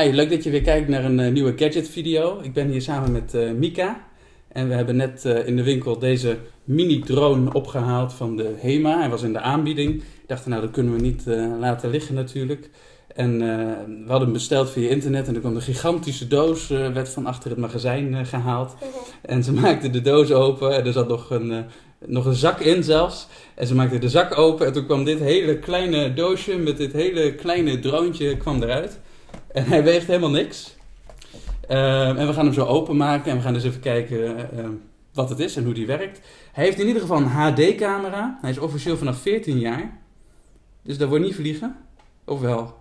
Hi, leuk dat je weer kijkt naar een eh, nieuwe gadget video. Ik ben hier samen met eh, Mika. En we hebben net eh, in de winkel deze mini drone opgehaald van de HEMA. Hij was in de aanbieding. Ik dacht, nou dat kunnen we niet laten liggen natuurlijk. En we hadden hem besteld via internet en er kwam een gigantische doos, werd van achter het magazijn eh, gehaald. En ze maakte de doos open en er zat nog een, nog een zak in zelfs. En ze maakte de zak open en toen kwam dit hele kleine doosje met dit hele kleine droontje kwam eruit. En hij weegt helemaal niks. Ehm, en we gaan hem zo openmaken en we gaan dus even kijken eh, wat het is en hoe die werkt. Hij heeft in ieder geval een HD-camera. Hij is officieel vanaf 14 jaar. Dus dat wordt niet vliegen. Of wel?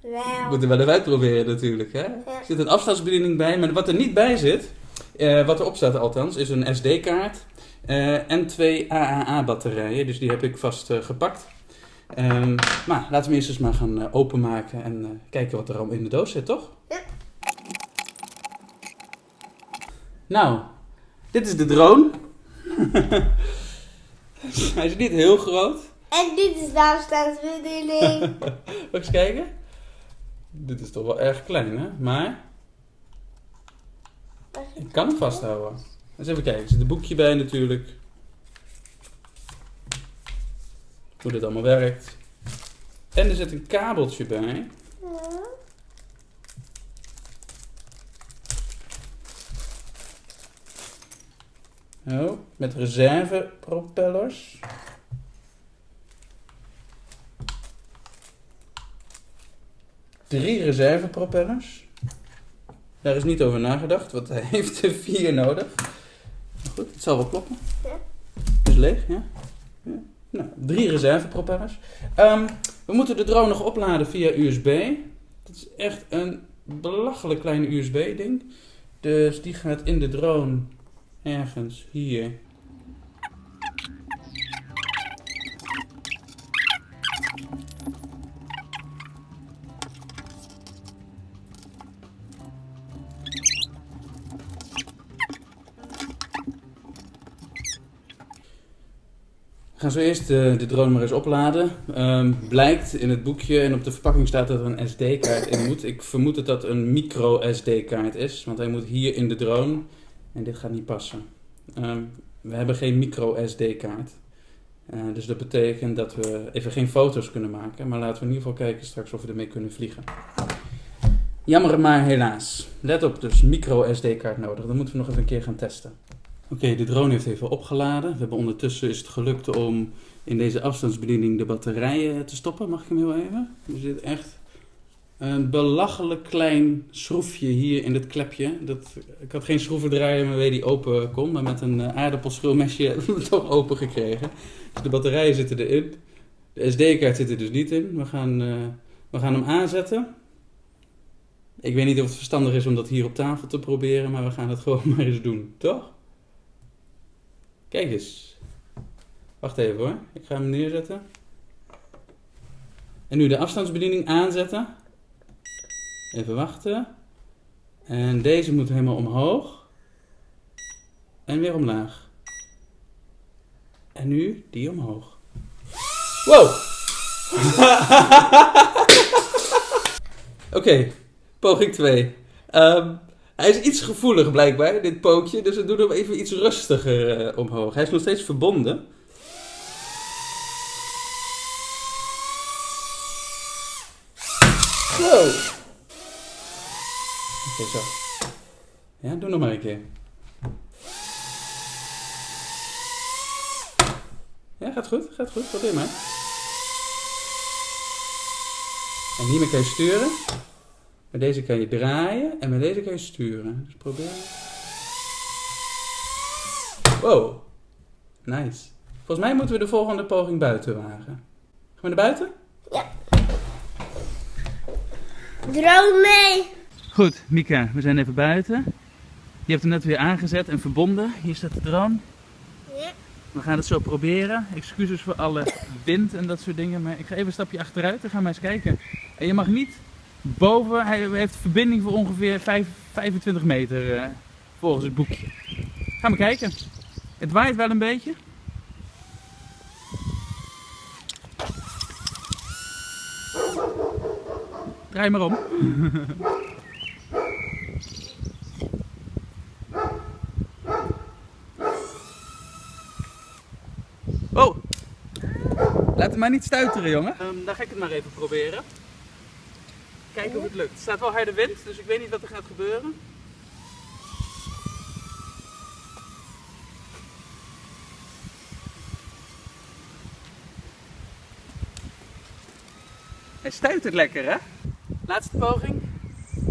We Wel. moeten wel even uitproberen natuurlijk. Hè? Er zit een afstandsbediening bij. Maar wat er niet bij zit, eh, wat erop staat althans, is een SD-kaart. eh, en twee AAA-batterijen. Dus die heb ik vast eh, gepakt. Ehm, maar laten we eerst eens maar gaan eh, openmaken en eh, kijken wat er al in de doos zit, toch? Ja. Nou, dit is de drone. Hij is niet heel groot. En dit is de afstandsbediening. Mag ik eens kijken? Dit is toch wel erg klein, hè? Maar ik kan hem vasthouden. Eens even kijken. Er zit een boekje bij natuurlijk. Hoe dit allemaal werkt. En er zit een kabeltje bij. Ja. Oh, met reservepropellers. Drie reservepropellers. Daar is niet over nagedacht, want hij heeft er vier nodig. Maar goed, het zal wel kloppen. Ja. Het is leeg, ja. ja. Nou, drie reservepropellers. Ehm, we moeten de drone nog opladen via USB. Dat is echt een belachelijk klein USB-ding. Dus die gaat in de drone ergens hier. Gaan zo eerst eh, de drone maar eens opladen. Ehm, blijkt in het boekje en op de verpakking staat dat er een SD-kaart in moet. Ik vermoed dat dat een micro SD-kaart is, want hij moet hier in de drone en dit gaat niet passen. Ehm, we hebben geen micro SD-kaart. Eh, dus dat betekent dat we even geen foto's kunnen maken, maar laten we in ieder geval kijken straks of we ermee kunnen vliegen. Jammer maar helaas. Let op, dus micro SD-kaart nodig. Dat moeten we nog even een keer gaan testen. Oké, de drone heeft even opgeladen. We hebben ondertussen is het gelukt om in deze afstandsbediening de batterijen te stoppen. Mag ik hem heel even? Er zit echt een belachelijk klein schroefje hier in dit klepje. Dat, ik had geen schroevendraaier waarmee die open kon, maar met een eh, aardappelschilmesje hebben we het toch open gekregen. Dus de batterijen zitten erin. De SD-kaart zit er dus niet in. We gaan, eh, we gaan hem aanzetten. Ik weet niet of het verstandig is om dat hier op tafel te proberen, maar we gaan het gewoon maar eens doen, toch? Kijk eens. Wacht even hoor. Ik ga hem neerzetten. En nu de afstandsbediening aanzetten. Even wachten. En deze moet helemaal omhoog. En weer omlaag. En nu die omhoog. Wow! Oké, poging 2. Hij is iets gevoelig blijkbaar, dit pookje. Dus we doen hem even iets rustiger eh, omhoog. Hij is nog steeds verbonden. Zo. Oké, zo. Ja, doe nog maar een keer. Ja, gaat goed, gaat goed. Probeer maar. En hiermee kan je sturen. Met deze kan je draaien en met deze kan je sturen. Dus probeer. Wow. Nice. Volgens mij moeten we de volgende poging buiten wagen. Gaan we naar buiten? Droom mee. Goed, Mika, we zijn even buiten. Je hebt hem net weer aangezet en verbonden. Hier staat de drone. Ja. We gaan het zo proberen. Excuses voor alle wind en dat soort dingen. Maar ik ga even een stapje achteruit. Dan gaan we eens kijken. En je mag niet boven. Hij heeft verbinding voor ongeveer vijf- 25 meter eh, volgens het boekje. Gaan we kijken. Het waait wel een beetje. Draai maar om. Oh! Laat hem maar niet stuiteren, jongen. dan ga ik het maar even proberen. Kijken of het lukt. Er staat wel harde wind, dus ik weet niet wat er gaat gebeuren. Hij stuitert lekker, hè? Laatste poging.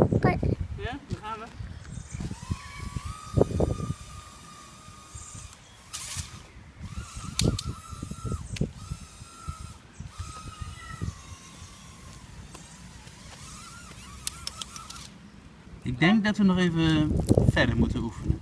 Oké. Ja, daar gaan we. Ik denk dat we nog even verder moeten oefenen.